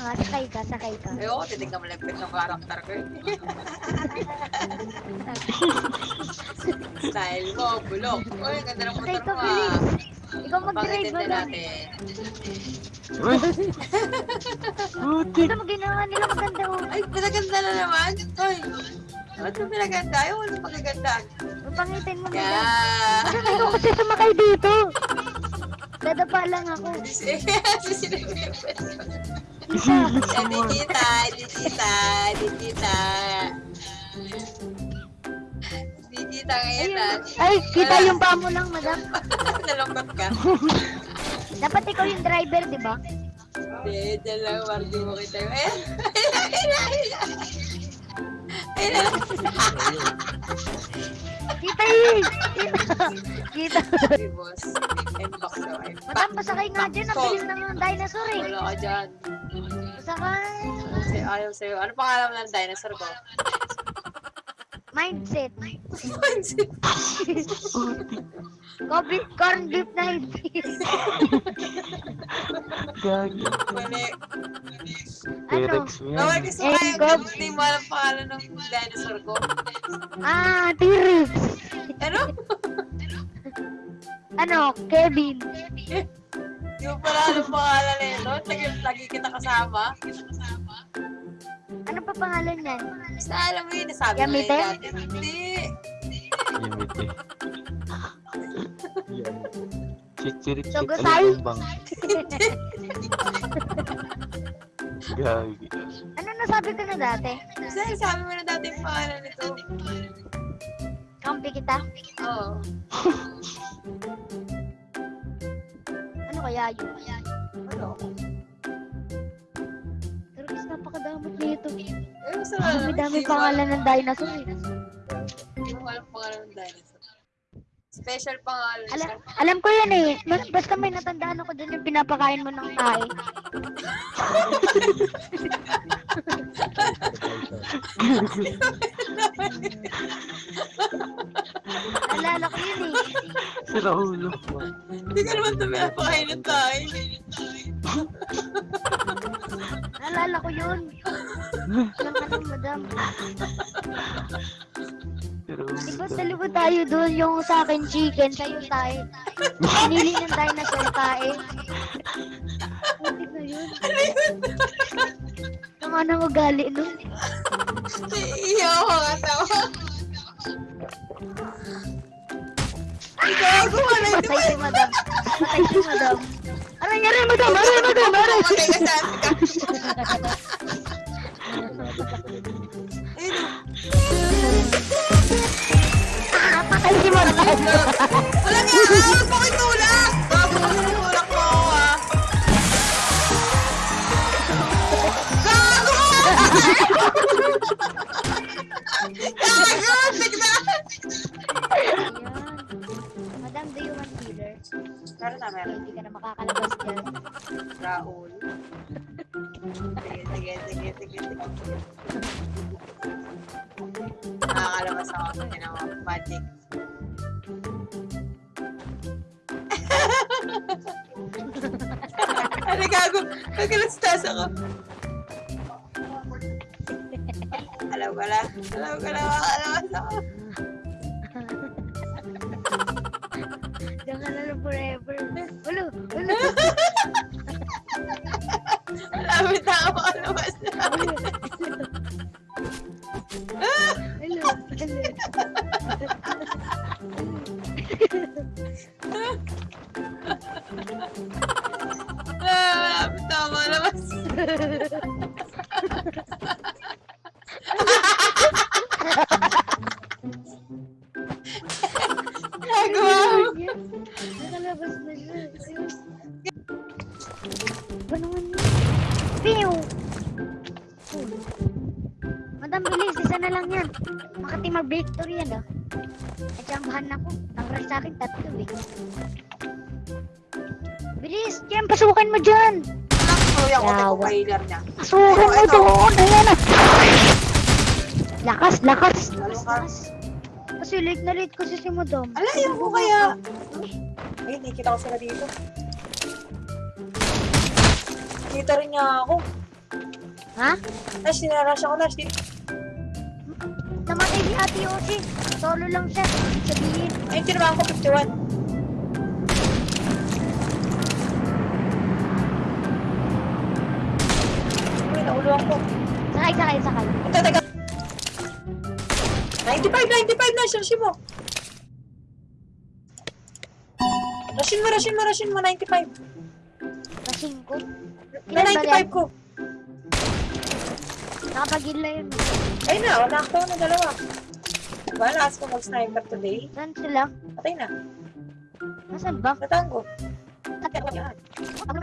nga, sakay ka, sakay ka. Ayoko, titignan mo lang yung ng karakter ko. eh. Style mo, bulok. Uy, ganda ng motor mo bilis. ah. Ikaw mag-drive Pangitin mo na lang. Ito mo ginawa nila maganda oh. Ay, pinaganda na naman. Ay, ba't mo pinaganda? Ayaw mo na pagaganda. Papangitin mo nila. Yeah. Ano ikaw kasi sumakay dito? Dadapa lang ako. Kasi gusto Hindi kita, hindi kita, hindi kita. Hindi kita ngayon ah. Ay, kita yung paa mo lang, madam. Nalungkot ka. Dapat ikaw yung driver, di ba? Hindi, dyan lang, Marty mo kita. Ayun, Kita yun! Kita! Hey, boss. Inbox daw. Inbox. Madam, pasakay nga dyan. Ang bilis ng dinosaur eh. Wala ka dyan. Pasakay. Ayaw sa'yo. Ano pangalan ng dinosaur ko? Mindset. Putik! Coffee, corn beef na hindi. Gagi. Mali. Yan. Bawal gusto Eh, kayo. Gob. Hindi mo alam pangalan ng dinosaur ko. Ah, T-Rex. Ano? Ano, Kevin. Hindi mo pala alam pangalan nito. Lagi, lagi kita kasama. Ano pa pangalan niyan? Basta alam mo yun, nasabi mo na Yamite? yun. Hindi. Yamite. Chichirik Sogosai? bang. Gagi. Ano nasabi ko na dati? Basta sabi mo na dati yung pangalan nito. Kampi kita? Oo. Ano kaya yun? Ano? Napakadamot nito. Eh, basta wala Dami naman. dami pangalan alam- ng dinosaur eh. Hindi mo alam pangalan ng dinosaur. Special pangalan Alam, siya. alam ko yan eh. Bas- Basta may natandaan ako dun yung pinapakain mo ng tae. Naalala ko yun eh. Si Raulo. Hindi ka naman ito pinapakain ng tayo. Naalala ko yun. Di ba tayo doon yung sa akin chicken, sa'yo tayo. Pinili ng dinosaur tae. Putik na yun. Tama na ugali nun. Iiyaw ako nga tawa. Ay, gago ka na ito. Patay si madam. Patay si madam. Ano nangyari, madam? Ano, madam? Ano? Patay ka sa amin Meron na, meron. Hindi ka na makakalabas dyan. Raul. Sige, sige, sige, sige, sige. Nakakalabas ako. Yun ako, magic. ano gago? Nagkalastas ako. Alam ko na. Alam ko na. Makakalabas ako. Diyan ka na lang forever. Ulo, ulo. Malapit na ako makalabas na. Ulo, ulo. Pew! Oh. Madam, bilis. Isa na lang yan. Makati mag-victory yan, ah. At jambahan ako. Ang rush sa akin, tatlo, eh. Bilis! Jem, pasukan mo dyan! Kuya ko, Yawa. compiler niya. Pasukan mo doon! Ayan, ah! Lakas, lakas! Lakas. Lakas! Kasi late na late kasi si Madam. Alayo ko kaya. Ay, nakikita ko sila dito. Kita rin niya ako. Ha? Nash, sinarash ako, Nash. Di- Namatay si Ate Yoshi. Solo lang siya. Sabihin. Ay, tinamaan ko 51. Uy, nauluan ko. Sakay, sakay, sakay. Ito, teka. 95, 95 na, Rashin mo. Rashin mo, Rashin mo, Rashin mo, 95. Kasing ko. Na Ilan ba 95 ko. Nakapagila yun. Ay na, wala ako na dalawa. Wala, as ko mag-sniper today. Saan sila? Patay na. Nasaan ba? Natango. Ano?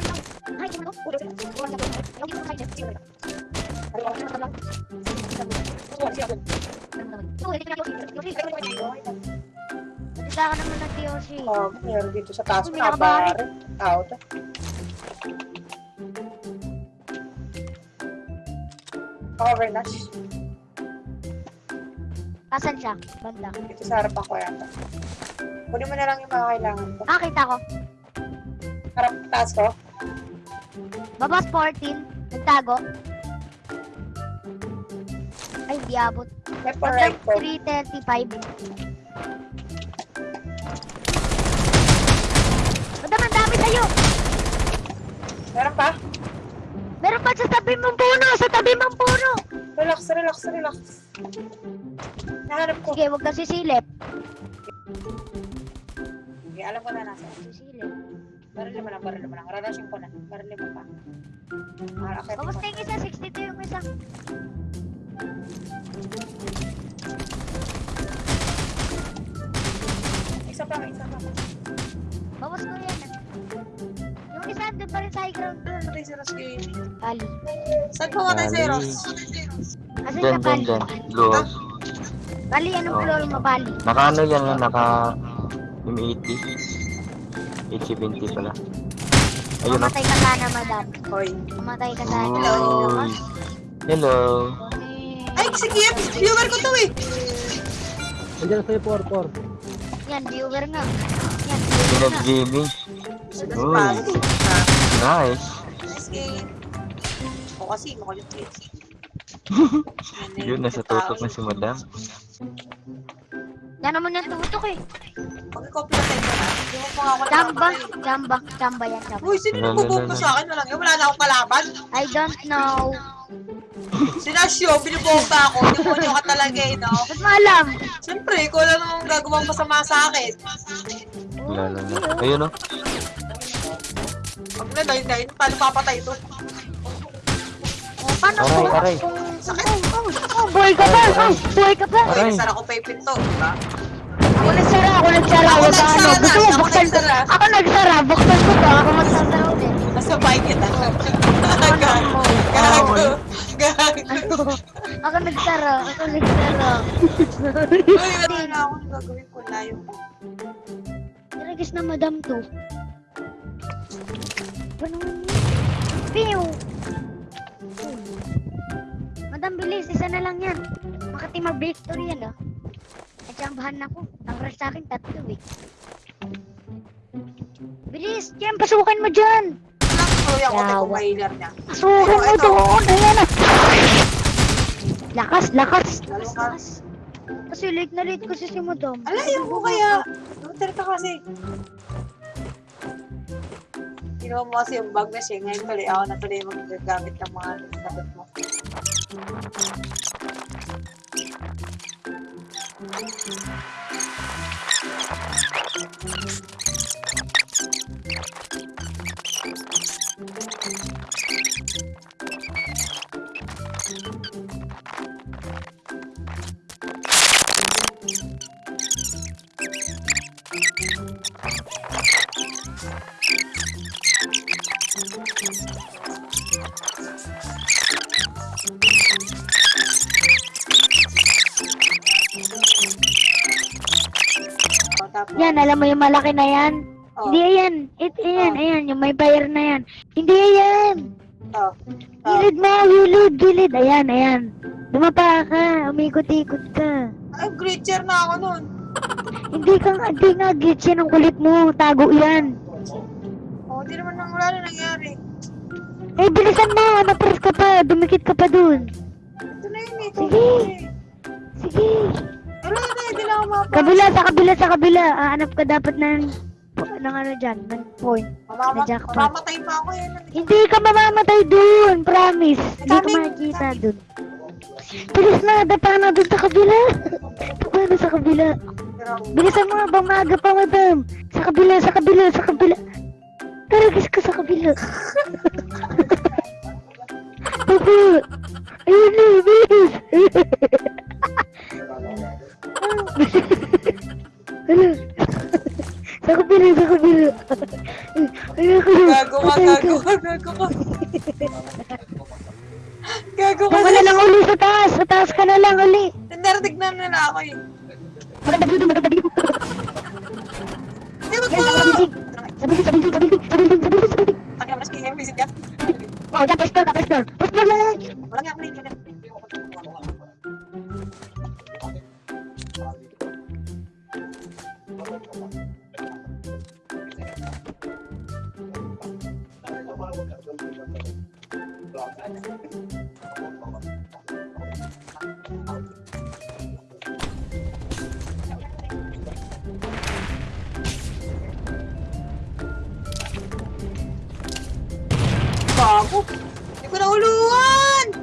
Salita ka naman ng Yoshi. Oh, meron dito sa taas. Kabar. Tao to. Cover Nash. Asan siya? Banda. Dito sa harapan ko yata. Kunin mo na lang yung mga kailangan ko. Ah, kita ko. Harap taas ko. Baba 14. Nagtago. Ay, di abot. Left or right ko. 335. Madam, ang dami tayo. Meron pa? Meron pa sa tabi mong puno. Mong puno. Relax, relax, relax. Nahanap ko. Sige, huwag kang sisilip. Sige, alam ko na nasa. Sisilip. Barili mo lang, barili mo lang. Rarashin ko na. Barili mo pa. Ah, mo. Kamusta yung isa? 62 yung isa. Isa pa, isa pa. Bawas ko yan. Yung isa, doon pa rin sa high ground Ross Gay. Kali. Saan pumatay si Bali. Ross? Kasi dyan, Kali. dyan. Luwas. Kali, anong Oh. floor mo, Bali? Naka ano yan yan, naka... Yung 80. 870 pala. Ayun o. Mamatay ka sana, madam. Hoy. Mamatay ka sana. Hello. Hello. Ay, si Kiev! Viewer ko to eh! Andiyan sa'yo, por, por. Yan, viewer nga. Yan, viewer nga. Sige, Uy. Nice. Nice game. O kasi, makulit eh. Yun, nasa tutok na si madam. Yan naman yung tutok eh. Pag-copy na tayo na. Mo nakapatay. Chamba. Chamba yan, chamba. Uy, sino yung bubog sa akin? Wala, wala na akong kalaban. I don't know. Si Nasyo, binubomba ako. Demonyo ka talaga eh, no? Ba't mo alam? Siyempre, ikaw lang namang gagawang masama sa akin. Wala na. Ayun o. Pag na, dahil dahil, paano papatay ito? Oh, paano Aray, kung- aray. kung- Sakit. Oh, oh, buhay ka ba? Oh, buhay ka? Uy, Aray. nasara ko pa yung pinto, di ba? Ako nagsara, ako nagsara. Ako ka, nagsara, ano, Gusto mo, ako buksan ko. nagsara. Ako nagsara, buksan ko to. Ako magsasara ulit. Nasabay kita. Gago. Gago. Gago. Ako nagsara, ako nagsara. Uy, wala na akong gagawin ko. Layo ko. Niragis na madam to. Ganun. Piu! Madam, bilis. Isa na lang yan. Makati mag-victory yan, ah. Natsambahan ako. Ang rush sa akin, tatlo, eh. Bilis! Diyan, pasukan mo dyan! Tuloy ako, Yawa. tek ko healer niya. Pasukan mo doon! Ayan, ah! Lakas, lakas! Lakas, Lakas. Kasi late na late kasi si madam. Alayo ko kaya. Ka kasi. Kinuha mo kasi yung bag na siya. Ngayon tuloy ako na tuloy magagamit ng mga sagot mo. O, tapos, Yan, alam mo yung malaki na yan? oh, Hindi yan. It, ayan, Oh. ayan, yung may fire na yan. Hindi yan. oh, oh. Gilid mo, gilid, gilid. Ayan, ayan. Dumapa ka, umikot-ikot ka. Ay, glitcher na ako nun. Hindi ka nga, hindi nga, glitch yan ang kulit mo. Tago yan. O, di naman nang wala na nangyari. Eh, bilisan mo! Napres ka pa! Dumikit ka pa dun! Ito na yun eh. Sige. Sige! Wala na, hindi na ako mapa. Kabila, sa kabila, sa kabila! Aanap ka dapat ng... ng ano dyan, ng point. Mamama, na jackpot. mamamatay pa ako yan. Hindi ka mamamatay dun! Promise! Hindi ka makikita dun. Bilis na! Dapa na dun sa kabila! Dapa na sa kabila! Bilisan mo habang maaga pa, madam! Sa kabila, sa kabila, sa kabila! Taragis ka sa kabila! Papa! Ayun na, bilis! Bago. Hindi ko nahuluan!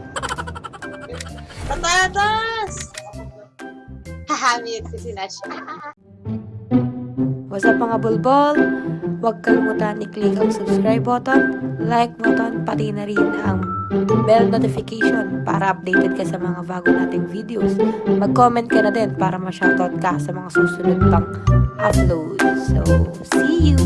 Patatas! Hahamit si Sinash. What's up mga bulbol? Huwag kalimutan i-click ang subscribe button, like button, pati na rin ang bell notification para updated ka sa mga bago nating videos. Mag-comment ka na din para ma-shoutout ka sa mga susunod pang upload. So, see you!